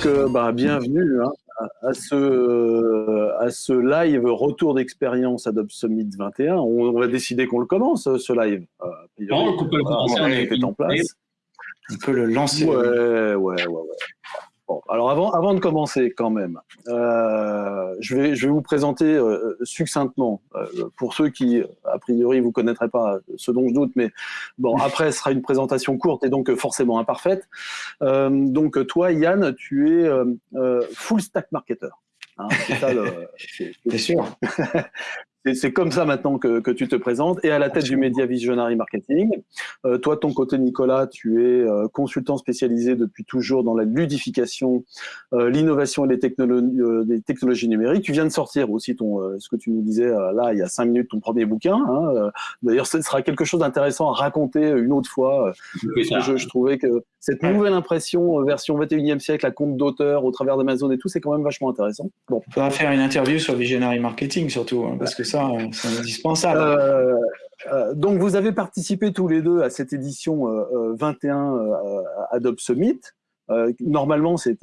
Donc, euh, bah, bienvenue hein, à, ce, à ce live retour d'expérience Adobe Summit 21. On, va décider qu'on le commence, ce live. Euh, on peut le commencer, on, est en place. On peut le lancer. Ouais, ouais, ouais. ouais alors avant, avant de commencer quand même, euh, je, vais, je vais vous présenter euh, succinctement, euh, pour ceux qui, a priori, vous connaîtraient pas ce dont je doute, mais bon, après, ce sera une présentation courte et donc forcément imparfaite. donc toi, Yann, tu es full stack marketer. Hein, c'est sûr. C'est comme ça maintenant que, que, tu te présentes et à la tête du Media Visionary Marketing. Euh, toi, ton côté, Nicolas, tu es euh, consultant spécialisé depuis toujours dans la ludification, euh, l'innovation et les technologies, les technologies numériques. Tu viens de sortir aussi ton, ce que tu nous disais là il y a cinq minutes, ton premier bouquin. Hein, D'ailleurs, ce sera quelque chose d'intéressant à raconter une autre fois. je, je, trouvais que cette nouvelle impression, version 21e siècle, la compte d'auteur au travers d'Amazon et tout, c'est quand même vachement intéressant. Bon. On va faire une interview sur Visionary Marketing surtout, hein, parce que ça, c'est indispensable. Euh, euh, donc, vous avez participé tous les deux à cette édition 21 euh, Adobe Summit. normalement, c'est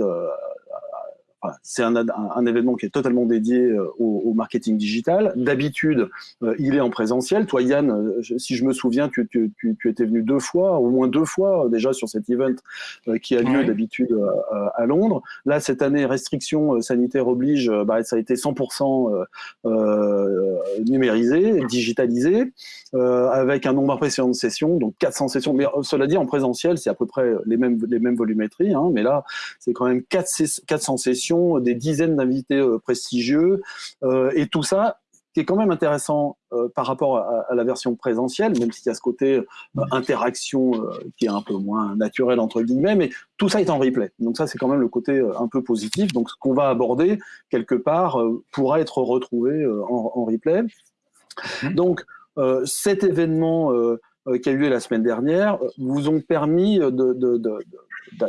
c'est un, un, événement qui est totalement dédié euh, au, marketing digital. D'habitude, euh, il est en présentiel. Toi, Yann, euh, si je me souviens, tu, tu, tu, étais venu deux fois, au moins deux fois déjà sur cet event qui a lieu d'habitude à Londres. Là, cette année, restrictions sanitaires oblige, bah, ça a été 100% numérisé, digitalisé, avec un nombre impressionnant de sessions, donc 400 sessions. Mais cela dit, en présentiel, c'est à peu près les mêmes, les mêmes volumétries, hein, mais là, c'est quand même 400 sessions des dizaines d'invités euh, prestigieux, euh, et tout ça qui est quand même intéressant euh, par rapport à, la version présentielle, même s'il y a ce côté interaction qui est un peu moins naturel entre guillemets, mais tout ça est en replay. Donc ça, c'est quand même le côté un peu positif. Donc ce qu'on va aborder quelque part pourra être retrouvé en, replay. Donc cet événement qui a eu lieu la semaine dernière vous ont permis de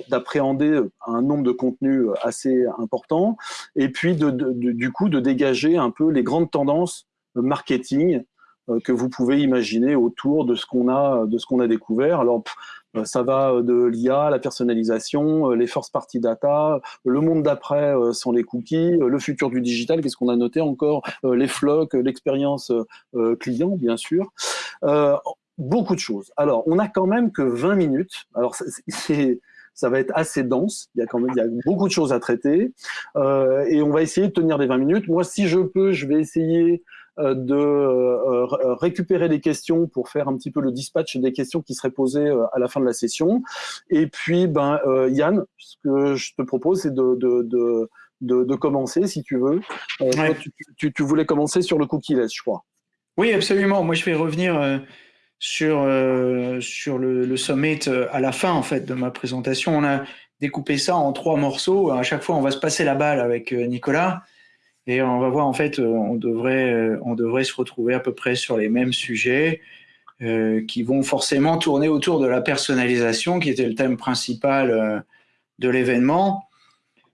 d'appréhender un nombre de contenus assez important et puis de, du coup de dégager un peu les grandes tendances marketing euh, que vous pouvez imaginer autour de ce qu'on a de a découvert. Alors euh, ça va de l'IA, la personnalisation, euh, les first party data, le monde d'après sont les cookies, le futur du digital, qu'est-ce qu'on a noté encore, les flocs, l'expérience client bien sûr. beaucoup de choses. Alors, on a quand même que 20 minutes. Alors, c'est ça va être assez dense. Il y a quand même il y a beaucoup de choses à traiter. Euh, et on va essayer de tenir des 20 minutes. Moi, si je peux, je vais essayer euh, de euh, récupérer les questions pour faire un petit peu le dispatch des questions qui seraient posées à la fin de la session. Et puis, ben, Yann, ce que je te propose, c'est de, de, de, de, commencer, si tu veux. tu, tu, voulais commencer sur le cookie less, je crois. Oui, absolument. Moi, je vais revenir sur, euh, sur le, le, summit euh, à la fin en fait de ma présentation. On a découpé ça en trois morceaux. À chaque fois, on va se passer la balle avec euh, Nicolas et on va voir en fait, on devrait, on devrait se retrouver à peu près sur les mêmes sujets euh, qui vont forcément tourner autour de la personnalisation, qui était le thème principal de l'événement.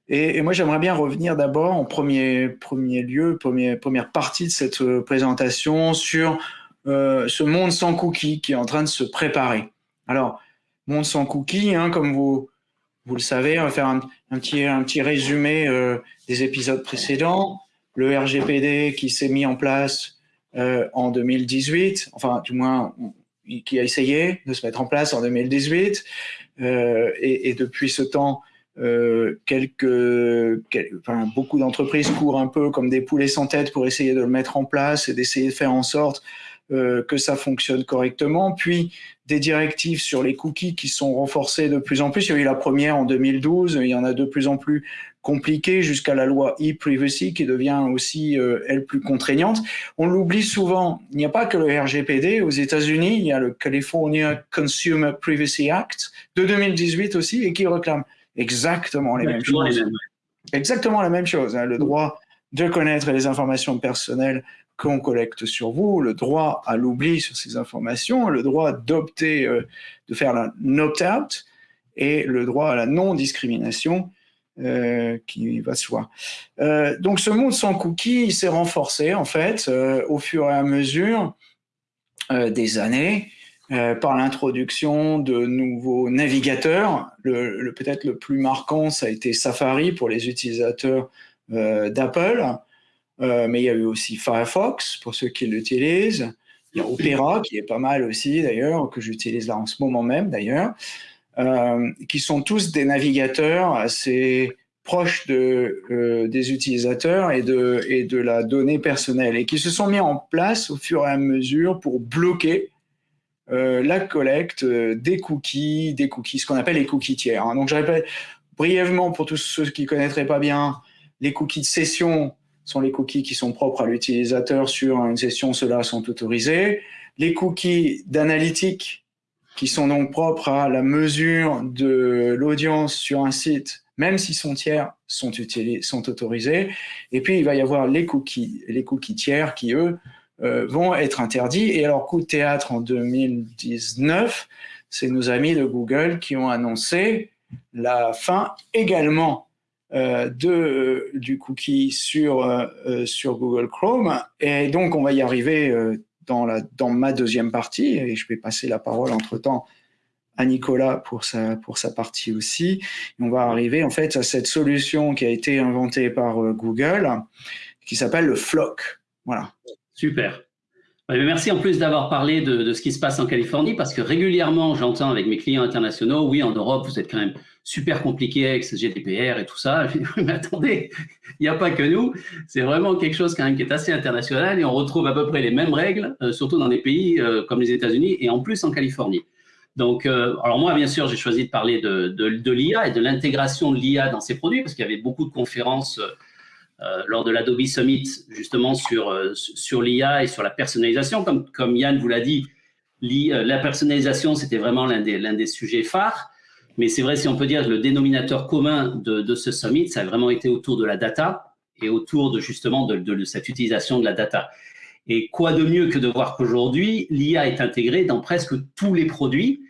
Et, et, moi, j'aimerais bien revenir d'abord en premier, premier lieu, premier, première partie de cette présentation sur euh, ce monde sans cookies qui est en train de se préparer. Alors, monde sans cookies, hein, comme vous, vous le savez, on va faire un, petit, un petit résumé euh, des épisodes précédents. Le RGPD qui s'est mis en place euh, en 2018, enfin du moins qui a essayé de se mettre en place en 2018, et, depuis ce temps, beaucoup d'entreprises courent un peu comme des poulets sans tête pour essayer de le mettre en place et d'essayer de faire en sorte que ça fonctionne correctement, puis des directives sur les cookies qui sont renforcées de plus en plus. Il y a eu la première en 2012, il y en a de plus en plus compliquées jusqu'à la loi e-privacy qui devient aussi, euh, elle, plus contraignante. On l'oublie souvent, il n'y a pas que le RGPD. Aux États-Unis, il y a le California Consumer Privacy Act de 2018 aussi et qui réclame exactement les mêmes choses. Exactement la même chose, hein, le droit de connaître les informations personnelles qu'on collecte sur vous, le droit à l'oubli sur ces informations, le droit d'opter, euh, de faire un opt-out et le droit à la non-discrimination euh, qui va soi. Euh, donc ce monde sans cookies s'est renforcé en fait au fur et à mesure des années. par l'introduction de nouveaux navigateurs. Le, Peut-être le plus marquant, ça a été Safari pour les utilisateurs d'Apple, mais il y a eu aussi Firefox pour ceux qui l'utilisent. Il y a Opera qui est pas mal aussi d'ailleurs, que j'utilise là en ce moment même d'ailleurs, qui sont tous des navigateurs assez proches de, euh, des utilisateurs et de, et de la donnée personnelle et qui se sont mis en place au fur et à mesure pour bloquer euh, la collecte euh, des cookies, des cookies, ce qu'on appelle les cookies tiers. Hein. Donc je répète brièvement pour tous ceux qui connaîtraient pas bien, les cookies de session sont les cookies qui sont propres à l'utilisateur sur une session, ceux-là sont autorisés. Les cookies d'analytique qui sont donc propres à la mesure de l'audience sur un site même si son tiers sont, sont autorisés. Et puis, il va y avoir les cookies, les cookies tiers qui, eux, euh, vont être interdits. Et alors, coup de théâtre en 2019, c'est nos amis de Google qui ont annoncé la fin également de, du cookie sur, euh, sur Google Chrome. Et donc, on va y arriver dans, la, dans ma deuxième partie, et je vais passer la parole entre-temps à Nicolas pour sa, pour sa partie aussi. on va arriver en fait à cette solution qui a été inventée par euh, Google, qui s'appelle le Flock. Voilà. Super. Merci en plus d'avoir parlé de, de, ce qui se passe en Californie, parce que régulièrement, j'entends avec mes clients internationaux, oui, en Europe, vous êtes quand même super compliqué avec ce GDPR et tout ça. mais attendez, il n'y a pas que nous. C'est vraiment quelque chose quand même qui est assez international et on retrouve à peu près les mêmes règles, euh, surtout dans des pays euh, comme les États-Unis et en plus en Californie. Donc, euh, alors moi, bien sûr, j'ai choisi de parler de, l'IA et de l'intégration de l'IA dans ces produits parce qu'il y avait beaucoup de conférences lors de l'Adobe Summit justement sur, l'IA et sur la personnalisation. Comme, Yann vous l'a dit, la personnalisation, c'était vraiment l'un des sujets phares. Mais c'est vrai, si on peut dire, le dénominateur commun de, ce summit, ça a vraiment été autour de la data et autour de justement de, cette utilisation de la data. Et quoi de mieux que de voir qu'aujourd'hui, l'IA est intégrée dans presque tous les produits.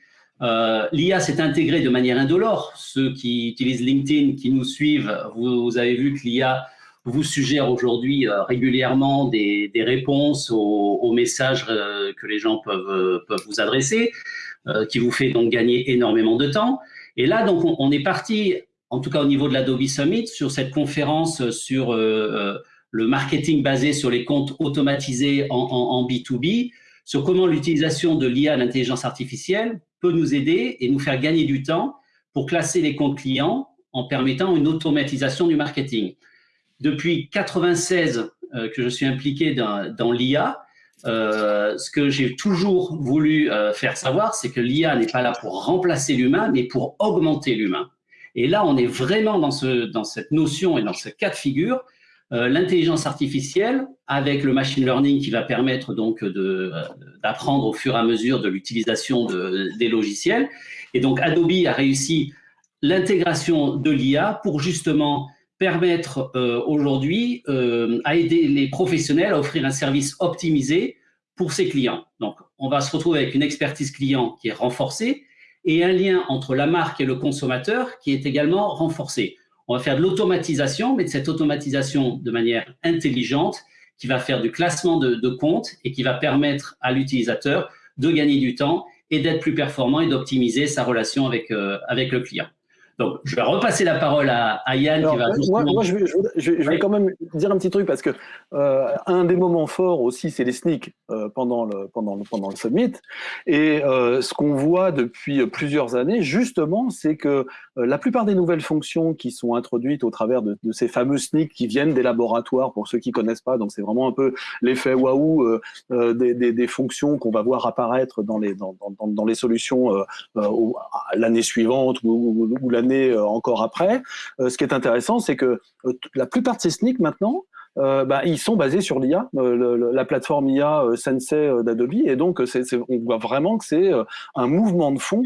Euh, L'IA s'est intégrée de manière indolore. Ceux qui utilisent LinkedIn, qui nous suivent, vous, avez vu que l'IA vous suggère aujourd'hui euh, régulièrement des, réponses aux, messages euh, que les gens peuvent vous adresser, qui vous fait donc gagner énormément de temps. Et là, donc, on, est parti, en tout cas au niveau de l'Adobe Summit, sur cette conférence sur le marketing basé sur les comptes automatisés en, B2B, sur comment l'utilisation de l'IA, l'intelligence artificielle, peut nous aider et nous faire gagner du temps pour classer les comptes clients en permettant une automatisation du marketing. Depuis 96 euh, que je suis impliqué dans, l'IA, euh, ce que j'ai toujours voulu euh, faire savoir, c'est que l'IA n'est pas là pour remplacer l'humain, mais pour augmenter l'humain. Et là, on est vraiment dans, ce, dans cette notion et dans ce cas de figure euh, l'intelligence artificielle avec le machine learning qui va permettre donc d'apprendre au fur et à mesure de l'utilisation des logiciels. Et donc Adobe a réussi l'intégration de l'IA pour justement permettre euh, aujourd'hui euh, à aider les professionnels à offrir un service optimisé pour ses clients. Donc, on va se retrouver avec une expertise client qui est renforcée et un lien entre la marque et le consommateur qui est également renforcé. On va faire de l'automatisation, mais de cette automatisation de manière intelligente qui va faire du classement de, comptes et qui va permettre à l'utilisateur de gagner du temps et d'être plus performant et d'optimiser sa relation avec, euh, avec le client. Donc, je vais repasser la parole à, Yann qui va Moi, moi je, vais, je, vais, quand même dire un petit truc parce que euh, un des moments forts aussi, c'est les sneaks euh, pendant, le, pendant, le, pendant le summit. Et euh, ce qu'on voit depuis plusieurs années, justement, c'est que la plupart des nouvelles fonctions qui sont introduites au travers de, de ces fameux sneaks qui viennent des laboratoires, pour ceux qui connaissent pas, donc c'est vraiment un peu l'effet waouh des, des, des, fonctions qu'on va voir apparaître dans les, dans, dans, dans les solutions l'année suivante ou, ou, ou l'année euh, encore après. Euh, ce qui est intéressant, c'est que euh, la plupart de ces SNIC maintenant, bah, ils sont basés sur l'IA, la plateforme IA Sensei d'Adobe, et donc on voit vraiment que c'est un mouvement de fond.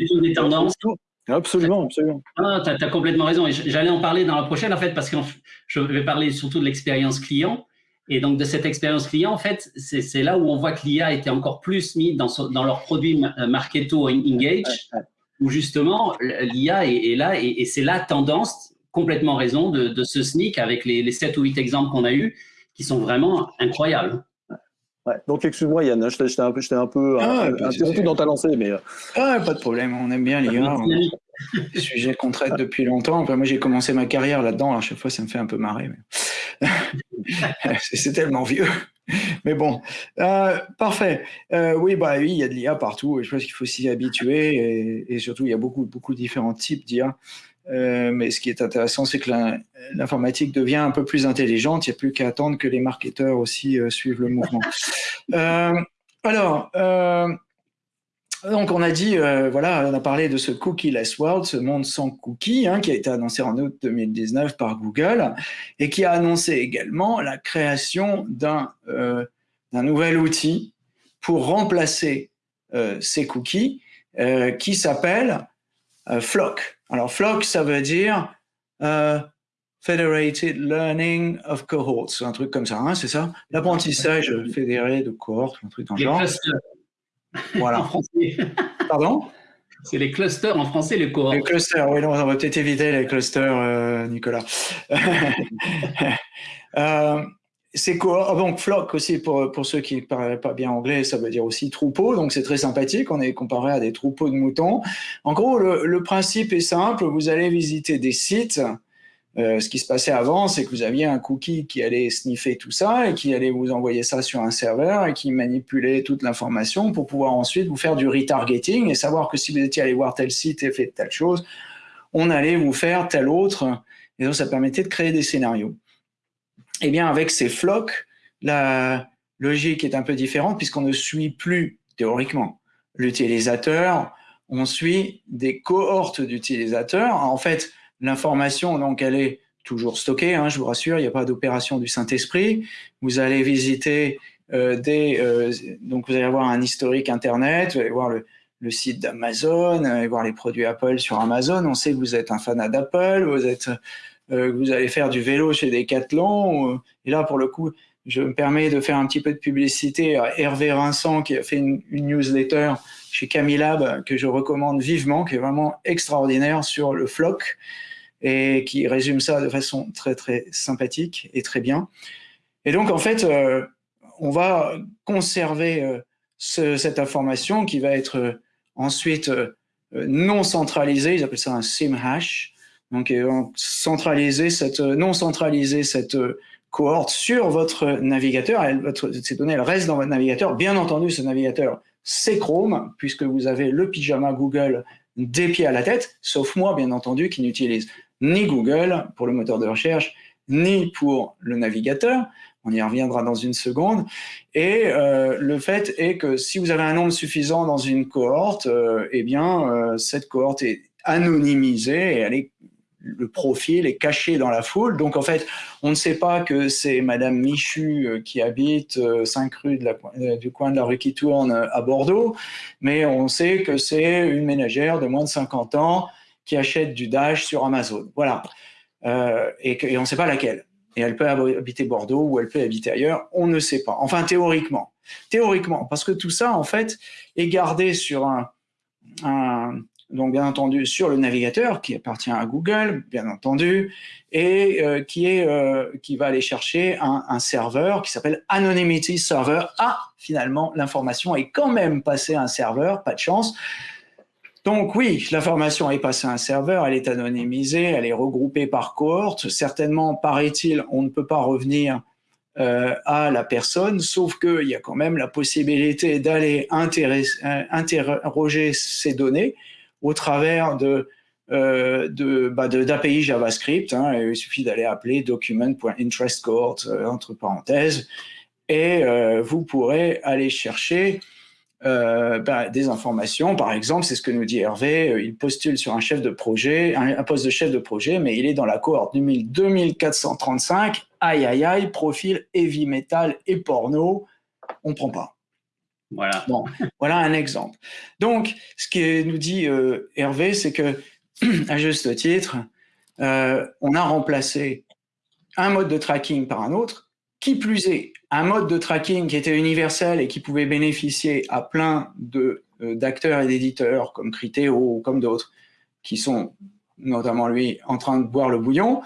Absolument, absolument. Ah, tu as, complètement raison. Et j'allais en parler dans la prochaine, en fait, parce que je vais parler surtout de l'expérience client. Et donc, de cette expérience client, en fait, c'est là où on voit que l'IA était encore plus mis dans, dans leur produit Marketo Engage où justement l'IA est, là et, c'est la tendance, complètement raison, de, ce sneak avec les, les 7 ou 8 exemples qu'on a eus qui sont vraiment incroyables. Ouais. Donc excuse-moi Yann, hein, j'étais un peu, un peu Ah, un- pas de interrompu dans ta lancée, mais euh, Ah, pas de problème, on aime bien l'IA. un sujet qu'on traite depuis longtemps. Enfin, moi, j'ai commencé ma carrière là-dedans. À chaque fois, ça me fait un peu marrer. mais- c'est tellement vieux. Mais bon, Euh, parfait. Euh, oui, bah oui, il y a de l'IA partout. Je pense qu'il faut s'y habituer. Et, surtout, il y a beaucoup, beaucoup de différents types d'IA. Euh, mais ce qui est intéressant, c'est que l'informatique devient un peu plus intelligente. Il n'y a plus qu'à attendre que les marketeurs aussi suivent le mouvement. Alors, donc on a dit, euh, voilà, on a parlé de ce cookie-less world, ce monde sans cookies, hein, qui a été annoncé en août 2019 par Google et qui a annoncé également la création d'un euh, nouvel outil pour remplacer euh, ces cookies qui s'appelle Flock. Alors Flock, ça veut dire Federated Learning of Cohorts, un truc comme ça, hein, c'est ça? L'apprentissage fédéré de cohortes, un truc dans le genre. clusters en Voilà. français. Pardon? C'est les clusters en français, les cohortes. Les clusters, oui, non, on va peut-être éviter les clusters, euh, Nicolas. euh, c'est quoi? Donc, flock aussi, pour, pour ceux qui ne parlent pas bien anglais, ça veut dire aussi troupeau, donc c'est très sympathique, on est comparé à des troupeaux de moutons. En gros, le, le principe est simple, vous allez visiter des sites. Euh, ce qui se passait avant, c'est que vous aviez un cookie qui allait sniffer tout ça et qui allait vous envoyer ça sur un serveur et qui manipulait toute l'information pour pouvoir ensuite vous faire du retargeting et savoir que si vous étiez allé voir tel site et fait telle chose, on allait vous faire tel autre. Et donc, ça permettait de créer des scénarios. Eh bien, avec ces flocks, la logique est un peu différente puisqu'on ne suit plus, théoriquement, l'utilisateur, on suit des cohortes d'utilisateurs. En fait, l'information, donc, elle est toujours stockée, hein, je vous rassure, il n'y a pas d'opération du Saint-Esprit. Vous allez visiter euh, des... euh, donc, vous allez avoir un historique Internet, vous allez voir le, site d'Amazon, euh, et voir les produits Apple sur Amazon. On sait que vous êtes un fanat d'Apple, vous êtes, euh, vous allez faire du vélo chez Decathlon. et là, pour le coup, je me permets de faire un petit peu de publicité à Hervé Vincent qui a fait une, newsletter chez Camilab que je recommande vivement, qui est vraiment extraordinaire sur le floc et qui résume ça de façon très très sympathique et très bien. Et donc en fait, euh, on va conserver euh, ce, cette information qui va être euh, ensuite non centralisée, ils appellent ça un SIM hash, donc centraliser cette, non centraliser cette cohorte sur votre navigateur, ces données restent dans votre navigateur, bien entendu ce navigateur c'est Chrome, puisque vous avez le pyjama Google des pieds à la tête, sauf moi bien entendu qui n'utilise ni Google pour le moteur de recherche, ni pour le navigateur. On y reviendra dans une seconde. Et euh, le fait est que si vous avez un nombre suffisant dans une cohorte, euh, eh bien, euh, cette cohorte est anonymisée et elle est, le profil est caché dans la foule. Donc, en fait, on ne sait pas que c'est Madame Michu euh, qui habite euh, 5 rue de la, euh, du coin de la rue qui tourne euh, à Bordeaux, mais on sait que c'est une ménagère de moins de 50 ans qui achète du Dash sur Amazon. Voilà. Euh, et, on ne sait pas laquelle. Et elle peut habiter Bordeaux ou elle peut habiter ailleurs, on ne sait pas. Enfin, théoriquement. Théoriquement, parce que tout ça, en fait, est gardé sur un donc bien entendu sur le navigateur qui appartient à Google, bien entendu, et euh, qui, est, euh, qui va aller chercher un, serveur qui s'appelle Anonymity Server. Ah, finalement, l'information est quand même passée à un serveur, pas de chance. Donc oui, l'information est passée à un serveur, elle est anonymisée, elle est regroupée par cohorte. Certainement, paraît-il, on ne peut pas revenir euh, à la personne, sauf qu'il y a quand même la possibilité d'aller interroger ces données au travers de euh, bah d'API JavaScript. Hein, il suffit d'aller appeler document.interestCohort euh, entre parenthèses et euh, vous pourrez aller chercher euh, bah, des informations. Par exemple, c'est ce que nous dit Hervé, il postule sur un chef de projet, un, poste de chef de projet, mais il est dans la cohorte 2435. Aïe, aïe, aïe, profil heavy metal et porno. On prend pas. Voilà. Bon, voilà un exemple. Donc, ce que nous dit euh, Hervé, c'est que, à juste titre, euh, on a remplacé un mode de tracking par un autre. Qui plus est, un mode de tracking qui était universel et qui pouvait bénéficier à plein euh, d'acteurs et d'éditeurs comme Criteo ou comme d'autres, qui sont notamment lui en train de boire le bouillon.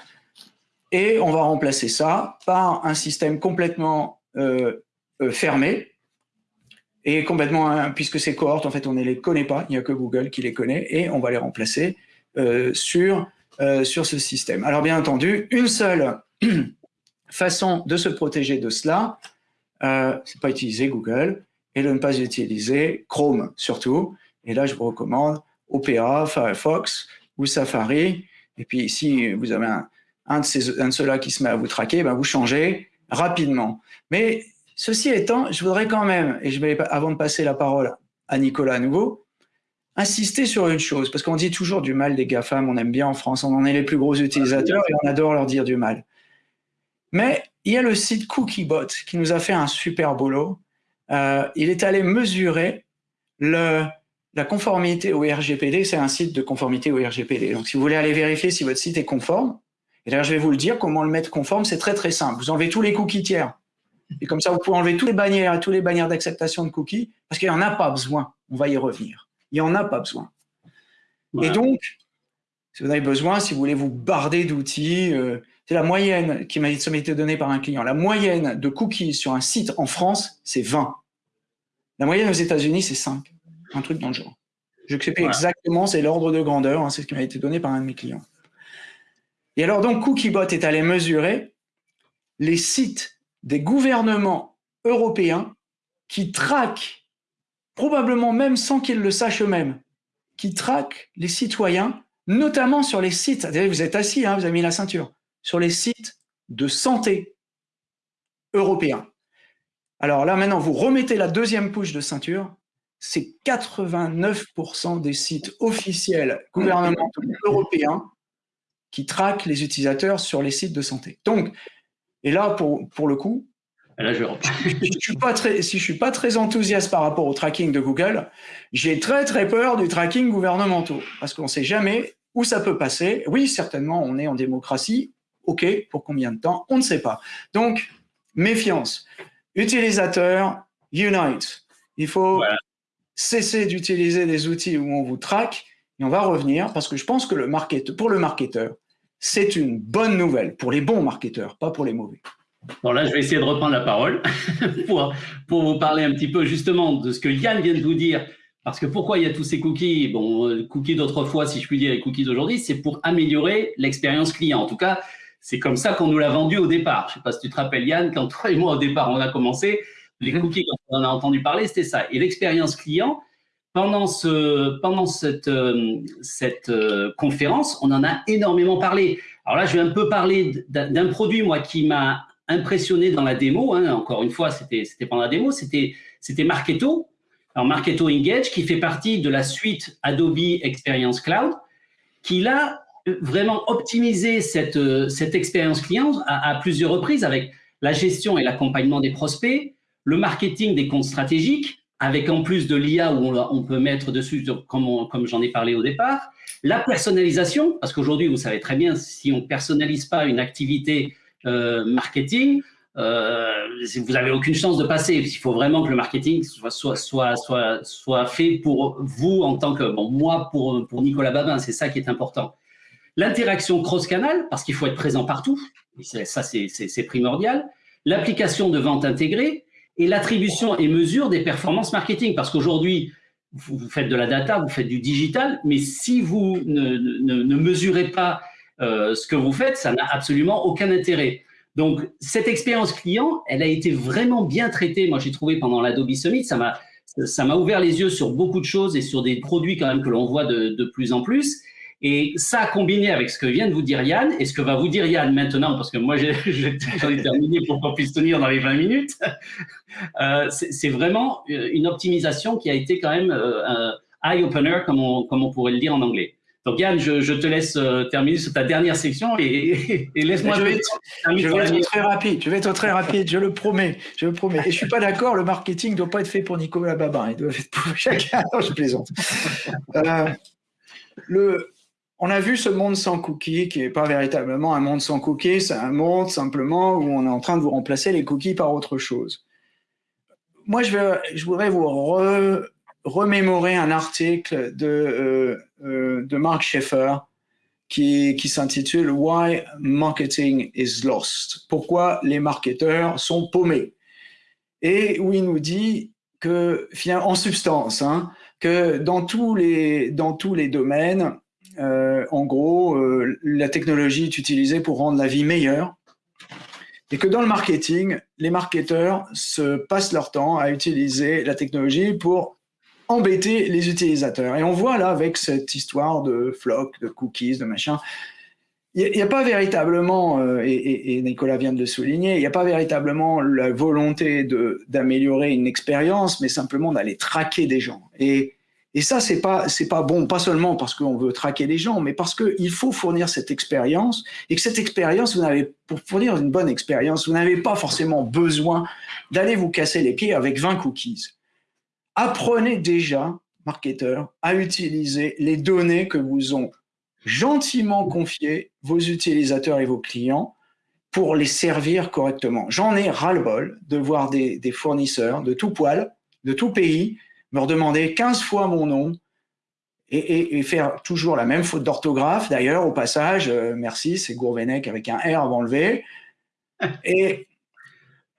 Et on va remplacer ça par un système complètement fermé, et complètement, puisque ces cohortes, en fait, on ne les connaît pas, il n'y a que Google qui les connaît, et on va les remplacer euh, sur, euh, sur ce système. Alors bien entendu, une seule façon de se protéger de cela, euh, c'est pas utiliser Google, et de ne pas utiliser Chrome surtout. Et là, je vous recommande Opera, Firefox ou Safari. Et puis, si vous avez un, un de, ces, un de ceux-là qui se met à vous traquer, ben vous changez rapidement. Mais ceci étant, je voudrais quand même, et je vais, avant de passer la parole à Nicolas à nouveau, insister sur une chose, parce qu'on dit toujours du mal des GAFAM, on aime bien en France, on en est les plus gros utilisateurs et on adore leur dire du mal. Mais il y a le site Cookiebot qui nous a fait un super boulot. Euh, il est allé mesurer la conformité au RGPD, c'est un site de conformité au RGPD. Donc, si vous voulez aller vérifier si votre site est conforme, et d'ailleurs, je vais vous le dire, comment le mettre conforme, c'est très très simple. Vous enlevez tous les cookies tiers. Et comme ça, vous pouvez enlever toutes les bannières, toutes les bannières d'acceptation de cookies, parce qu'il n'y en a pas besoin. On va y revenir. Il n'y en a pas besoin. Et donc, si vous avez besoin, si vous voulez vous barder d'outils, euh, c'est la moyenne qui m'a été donnée par un client. La moyenne de cookies sur un site en France, c'est 20. La moyenne aux États-Unis, c'est 5. Un truc dans le genre. Je sais plus exactement, c'est l'ordre de grandeur, hein, c'est ce qui m'a été donné par un de mes clients. Et alors donc, Cookiebot est allé mesurer les sites des gouvernements européens qui traquent, probablement même sans qu'ils le sachent eux-mêmes, qui traquent les citoyens, notamment sur les sites, vous êtes assis, hein, vous avez mis la ceinture, sur les sites de santé européens. Alors là, maintenant, vous remettez la deuxième couche de ceinture, c'est 89% des sites officiels gouvernementaux européens qui traquent les utilisateurs sur les sites de santé. Donc, et là, pour, pour le coup, là, je... je suis pas très, si je suis pas très enthousiaste par rapport au tracking de Google, j'ai très très peur du tracking gouvernemental parce qu'on ne sait jamais où ça peut passer. Oui, certainement, on est en démocratie. OK, pour combien de temps? On ne sait pas. Donc, méfiance. Utilisateur, unite. Il faut cesser d'utiliser des outils où on vous traque et on va revenir parce que je pense que le market, pour le marketeur, c'est une bonne nouvelle pour les bons marketeurs, pas pour les mauvais. Bon, là, je vais essayer de reprendre la parole pour, pour vous parler un petit peu justement de ce que Yann vient de vous dire. Parce que pourquoi il y a tous ces cookies? Bon, euh, cookies d'autrefois, si je puis dire, et cookies d'aujourd'hui, c'est pour améliorer l'expérience client. En tout cas, c'est comme ça qu'on nous l'a vendu au départ. Je ne sais pas si tu te rappelles, Yann, quand toi et moi, au départ, on a commencé, les cookies, quand on en a entendu parler, c'était ça. Et l'expérience client, pendant, ce, pendant cette, euh, cette euh, conférence, on en a énormément parlé. Alors là, je vais un peu parler d'un produit, moi, qui m'a impressionné dans la démo. Hein. Encore une fois, c'était pendant la démo, c'était Marketo. Alors, Marketo Engage, qui fait partie de la suite Adobe Experience Cloud, qui l'a vraiment optimisé cette, cette expérience client à plusieurs reprises avec la gestion et l'accompagnement des prospects, le marketing des comptes stratégiques, avec en plus de l'IA où on, peut mettre dessus, comme, j'en ai parlé au départ, la personnalisation, parce qu'aujourd'hui, vous savez très bien, si on ne personnalise pas une activité euh, marketing, euh, vous n'avez aucune chance de passer. Il faut vraiment que le marketing soit, soit, soit, soit, soit fait pour vous en tant que, bon, moi, pour, pour Nicolas Babin, c'est ça qui est important. L'interaction cross-canal, parce qu'il faut être présent partout, ça c'est primordial. L'application de vente intégrée, et l'attribution et mesure des performances marketing. Parce qu'aujourd'hui, vous, faites de la data, vous faites du digital, mais si vous ne, mesurez pas euh, ce que vous faites, ça n'a absolument aucun intérêt. Donc, cette expérience client, elle a été vraiment bien traitée. Moi, j'ai trouvé pendant l'Adobe Summit, ça m'a ça m'a ouvert les yeux sur beaucoup de choses et sur des produits quand même que l'on voit de, de, plus en plus. Et ça, combiné avec ce que vient de vous dire Yann, et ce que va vous dire Yann maintenant, parce que moi, j'en ai, terminé pour qu'on puisse tenir dans les 20 minutes, euh, c'est vraiment euh, une optimisation qui a été quand même euh, un eye-opener, comme on, comme on pourrait le dire en anglais. Donc Yann, je, je te laisse euh, terminer sur ta dernière section et, et, laisse-moi. Je vais, être, je vais être très rapide. Je vais être très rapide. Je le promets. Je le promets. Et je suis pas d'accord. Le marketing doit pas être fait pour Nicolas Babin. Il doit être pour chacun. Non, je plaisante. Euh, le, on a vu ce monde sans cookies qui n'est pas véritablement un monde sans cookies, c'est un monde simplement où on est en train de vous remplacer les cookies par autre chose. Moi, je, voudrais vous remémorer un article de, euh, euh, Mark Schaeffer qui, s'intitule Why Marketing is Lost. Pourquoi les marketeurs sont paumés. Et où il nous dit que, en substance, hein, que dans tous les domaines, euh, en gros, euh, la technologie est utilisée pour rendre la vie meilleure. Et que dans le marketing, les marketeurs se passent leur temps à utiliser la technologie pour embêter les utilisateurs. Et on voit là avec cette histoire de flock, de cookies, de machin, il n'y a, pas véritablement, euh, et, et, Nicolas vient de le souligner, il n'y a pas véritablement la volonté d'améliorer une expérience, mais simplement d'aller traquer des gens. Et, et ça, c'est pas pas bon, pas seulement parce qu'on veut traquer les gens, mais parce qu'il faut fournir cette expérience et que cette expérience, vous n'avez pour fournir une bonne expérience, vous n'avez pas forcément besoin d'aller vous casser les pieds avec 20 cookies. Apprenez déjà, marketeurs, à utiliser les données que vous ont gentiment confiées vos utilisateurs et vos clients pour les servir correctement. J'en ai ras-le-bol de voir des fournisseurs de tout poil, de tout pays, me redemander 15 fois mon nom et, faire toujours la même faute d'orthographe. D'ailleurs, au passage, euh, merci, c'est Gourvenec avec un R avant le V. Et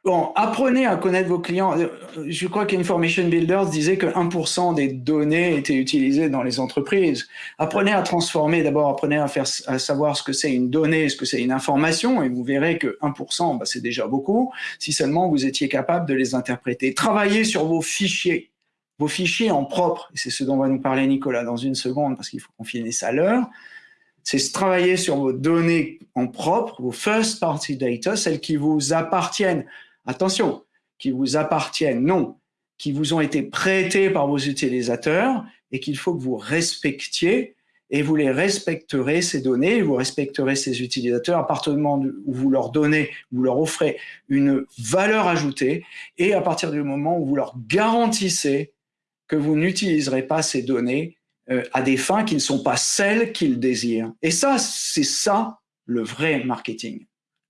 bon, apprenez à connaître vos clients. Euh, je crois qu'Information Builders disait que 1% des données étaient utilisées dans les entreprises. Apprenez à transformer, d'abord apprenez à, faire, à savoir ce que c'est une donnée, ce que c'est une information, et vous verrez que 1%, bah, c'est déjà beaucoup, si seulement vous étiez capable de les interpréter. Travaillez sur vos fichiers vos fichiers en propre, et c'est ce dont va nous parler Nicolas dans une seconde parce qu'il faut qu'on finisse à l'heure, c'est travailler sur vos données en propre, vos first party data, celles qui vous appartiennent. Attention, qui vous appartiennent, non, qui vous ont été prêtées par vos utilisateurs et qu'il faut que vous respectiez et vous les respecterez, ces données, vous respecterez ces utilisateurs à partir du moment où vous leur donnez, vous leur offrez une valeur ajoutée et à partir du moment où vous leur garantissez que vous n'utiliserez pas ces données euh, à des fins qui ne sont pas celles qu'ils désirent. Et ça, c'est ça le vrai marketing.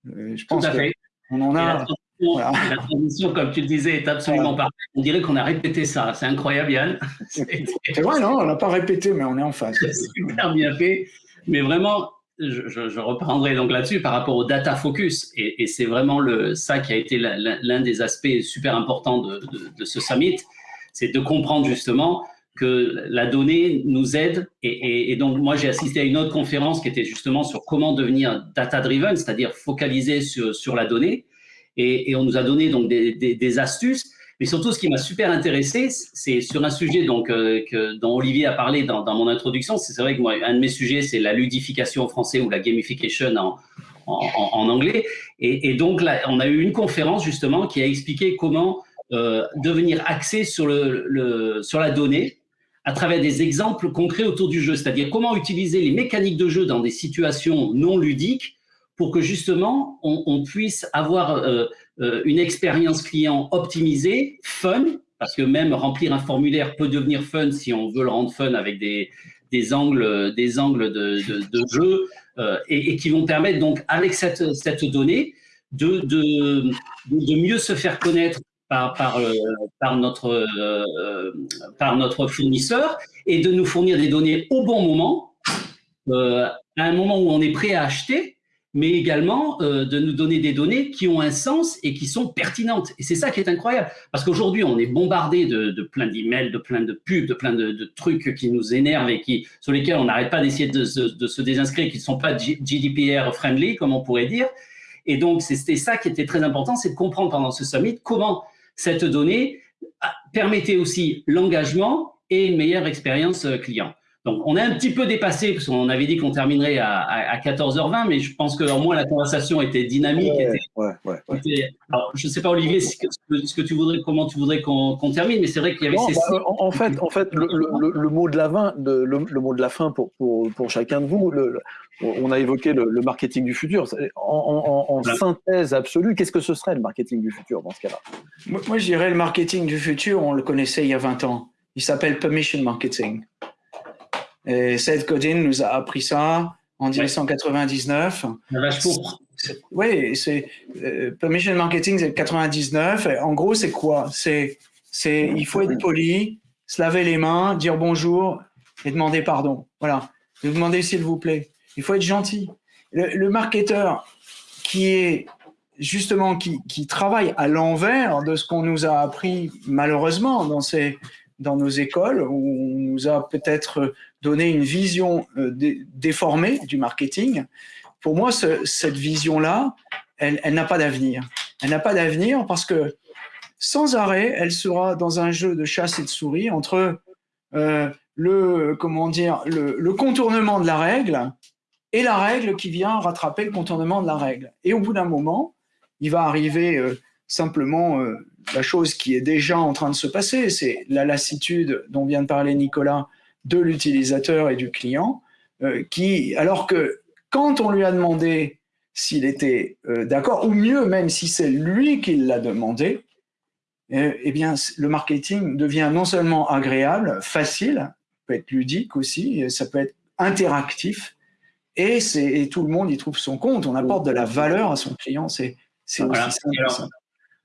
Euh, je pense qu'on en a. La transition, comme tu le disais, est absolument parfaite. On dirait qu'on a répété ça. C'est incroyable, Yann. C'est vrai, non, on n'a pas répété, mais on est en face. C'est super bien fait. Mais vraiment, je, reprendrai donc là-dessus par rapport au data focus. Et, c'est vraiment le, ça qui a été l'un des aspects super importants de, de ce summit c'est de comprendre justement que la donnée nous aide. Et, donc, moi, j'ai assisté à une autre conférence qui était justement sur comment devenir data-driven, c'est-à-dire focaliser sur, la donnée. Et, on nous a donné donc des, astuces. Mais surtout, ce qui m'a super intéressé, c'est sur un sujet donc, euh, dont Olivier a parlé dans, mon introduction. C'est vrai que moi, un de mes sujets, c'est la ludification en français ou la gamification en, anglais. Et, donc, on a eu une conférence justement qui a expliqué comment euh, devenir axé sur, le, sur la donnée à travers des exemples concrets autour du jeu, c'est-à-dire comment utiliser les mécaniques de jeu dans des situations non ludiques pour que justement on, puisse avoir euh, euh, une expérience client optimisée, fun, parce que même remplir un formulaire peut devenir fun si on veut le rendre fun avec des, des angles, des angles de, de, jeu et, qui vont permettre donc avec cette, cette donnée de, de, de mieux se faire connaître euh, par, notre, euh, par notre fournisseur et de nous fournir des données au bon moment, euh, à un moment où on est prêt à acheter, mais également de nous donner des données qui ont un sens et qui sont pertinentes. Et c'est ça qui est incroyable, parce qu'aujourd'hui, on est bombardé de, de plein d'emails, de plein de pubs, de plein de, trucs qui nous énervent et qui, sur lesquels on n'arrête pas d'essayer de, de, se désinscrire, qui ne sont pas GDPR friendly, comme on pourrait dire. Et donc, c'était ça qui était très important, c'est de comprendre pendant ce summit comment cette donnée permettait aussi l'engagement et une meilleure expérience euh, client. Donc, on a un petit peu dépassé, parce qu'on avait dit qu'on terminerait à, 14h20, mais je pense qu'au moins la conversation était dynamique. Ouais, ouais, alors, je ne sais pas, Olivier, ce que, tu voudrais, comment tu voudrais qu'on termine, mais c'est vrai qu'il y avait ces... Bah, en, fait, en fait le, mot de la fin, le, mot de la fin pour, pour, pour chacun de vous, on a évoqué le, marketing du futur. En, synthèse absolue, qu'est-ce que ce serait le marketing du futur dans ce cas-là? Moi, je dirais le marketing du futur, on le connaissait il y a 20 ans. Il s'appelle permission marketing. Et Seth Godin nous a appris ça en 1999. Oui, c'est euh, permission marketing, c'est 99. en gros, c'est quoi? C'est c'est il faut être poli, se laver les mains, dire bonjour et demander pardon. Voilà. Demander s'il vous plaît. Il faut être gentil. Le, le marketeur qui est justement qui, qui travaille à l'envers de ce qu'on nous a appris malheureusement dans, ces, dans nos écoles, où on nous a peut-être donné une vision euh, déformée du marketing. Pour moi, cette vision-là, elle, n'a pas d'avenir. Elle n'a pas d'avenir parce que sans arrêt, elle sera dans un jeu de chasse et de souris entre euh, le, comment dire, le, contournement de la règle et la règle qui vient rattraper le contournement de la règle. Et au bout d'un moment, il va arriver euh, simplement la chose qui est déjà en train de se passer, c'est la lassitude dont vient de parler Nicolas de l'utilisateur et du client, euh, qui, alors que quand on lui a demandé s'il était d'accord, ou mieux même si c'est lui qui l'a demandé, eh bien, le marketing devient non seulement agréable, facile, peut être ludique aussi, ça peut être interactif, et, et tout le monde y trouve son compte. On apporte de la valeur à son client. C'est voilà.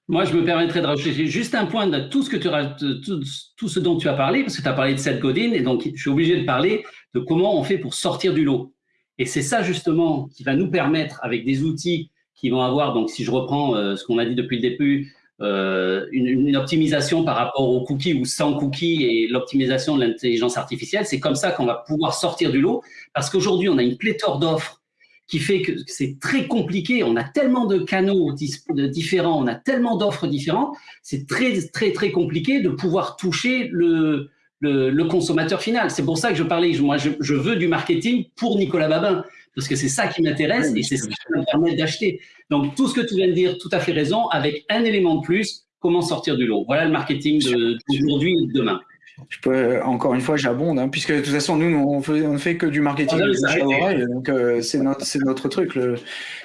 Moi, je me permettrais de rajouter juste un point de tout ce, que tu, tout, tout ce dont tu as parlé, parce que tu as parlé de Seth Godin, et donc je suis obligé de parler de comment on fait pour sortir du lot. Et c'est ça justement qui va nous permettre, avec des outils qui vont avoir, donc si je reprends euh, ce qu'on a dit depuis le début, euh, une, une, optimisation par rapport aux cookies ou sans cookies et l'optimisation de l'intelligence artificielle, c'est comme ça qu'on va pouvoir sortir du lot, parce qu'aujourd'hui, on a une pléthore d'offres qui fait que c'est très compliqué. On a tellement de canaux différents, on a tellement d'offres différentes, c'est très, très, très compliqué de pouvoir toucher le, le, consommateur final. C'est pour ça que je parlais, moi, je, veux du marketing pour Nicolas Babin, parce que c'est ça qui m'intéresse et c'est ça qui me permet d'acheter. Donc, tout ce que tu viens de dire, tout à fait raison, avec un élément de plus, comment sortir du lot. Voilà le marketing d'aujourd'hui et de demain je peux, encore une fois, j'abonde, hein, puisque de toute façon, nous, on, ne fait que du marketing ah, donc euh, c'est notre, notre, truc. Le,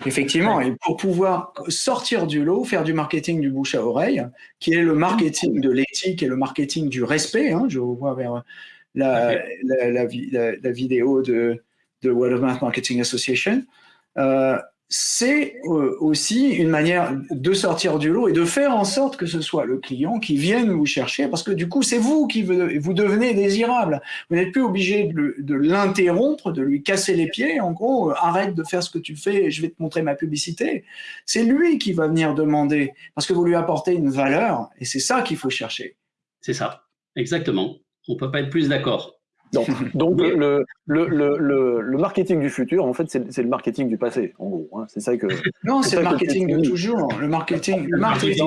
effectivement, et pour pouvoir sortir du lot, faire du marketing du bouche à oreille, qui est le marketing de l'éthique et le marketing du respect, hein, je vois vers la, la, la, la vidéo de, de World of Mouth Marketing Association, euh, c'est euh, aussi une manière de sortir du lot et de faire en sorte que ce soit le client qui vienne vous chercher, parce que du coup, c'est vous qui vous devenez désirable. Vous n'êtes plus obligé de l'interrompre, de lui casser les pieds, en gros, euh, arrête de faire ce que tu fais, je vais te montrer ma publicité. C'est lui qui va venir demander, parce que vous lui apportez une valeur, et c'est ça qu'il faut chercher. C'est ça, exactement. On ne peut pas être plus d'accord. Donc, le, le, le, le, marketing du futur, en fait, c'est le marketing du passé, en gros. Hein. C'est ça que. Non, c'est le marketing de toujours. Le marketing. Le marketing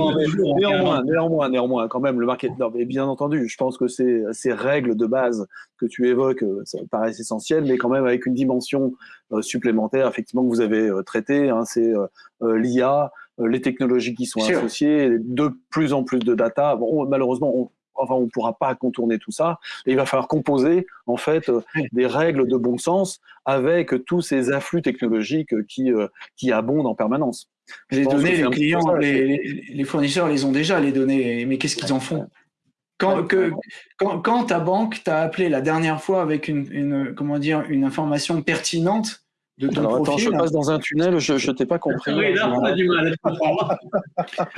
néanmoins, néanmoins, néanmoins, quand même, le marketing. mais bien entendu, je pense que ces, ces règles de base que tu évoques euh, ça paraissent essentielles, mais quand même avec une dimension euh, supplémentaire, effectivement, que vous avez euh, traité. Hein, c'est l'IA, les technologies qui sont associées, de plus en plus de data. Bon, malheureusement, on, enfin, on ne pourra pas contourner tout ça. Et il va falloir composer en fait euh, des règles de bon sens avec tous ces afflux technologiques qui, euh, qui abondent en permanence. Les données, les clients, les, fournisseurs les ont déjà, les données, mais qu'est-ce qu'ils en font? Quand, que, quand, quand, ta banque t'a appelé la dernière fois avec une, une, comment dire, une information pertinente, de ton Alors, Attends, je passe dans un tunnel, je ne t'ai pas compris. Oui, là, on a du mal à comprendre.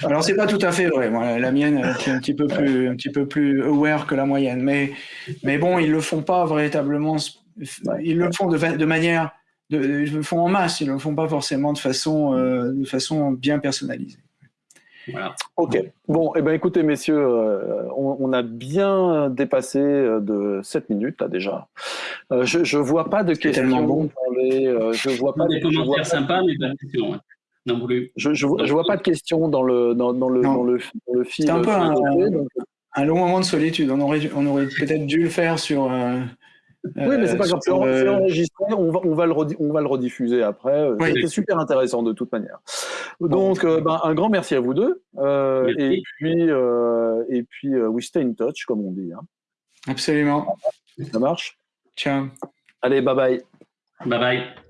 Alors, c'est pas tout à fait vrai. Moi, la mienne, qui est un petit peu plus, un petit peu plus aware que la moyenne. Mais, mais bon, ils le font pas véritablement. Ils le font de, de manière, de, ils le font en masse. Ils le font pas forcément de façon, euh, de façon bien personnalisée. Ok. Bon, eh ben, écoutez, messieurs, euh, on, a bien dépassé euh, de 7 minutes, là, déjà. Euh, je ne vois pas de questions. Bon. je vois pas des commentaires sympas, mais pas de questions. Non, je, je, vois pas de questions dans le, dans, dans le, dans le, le fil. C'est un peu un, un, long moment de solitude. On aurait, on aurait peut-être dû le faire sur, oui, mais c'est pas grave, c'est euh, enregistré, on va, on, va le on va le rediffuser après. C'était super intéressant de toute manière. Donc, euh, ben, un grand merci à vous deux. Euh, et puis, et puis we stay in touch, comme on dit. Hein. Absolument. Ça marche? Ciao. Allez, bye bye. Bye bye.